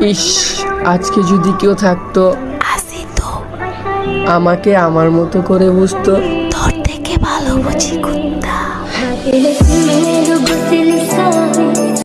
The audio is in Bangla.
ইস আজকে যদি কেউ থাকতো আসি তো। আমাকে আমার মতো করে বুঝতো। তোর থেকে ভালো বুঝি কুত্তা।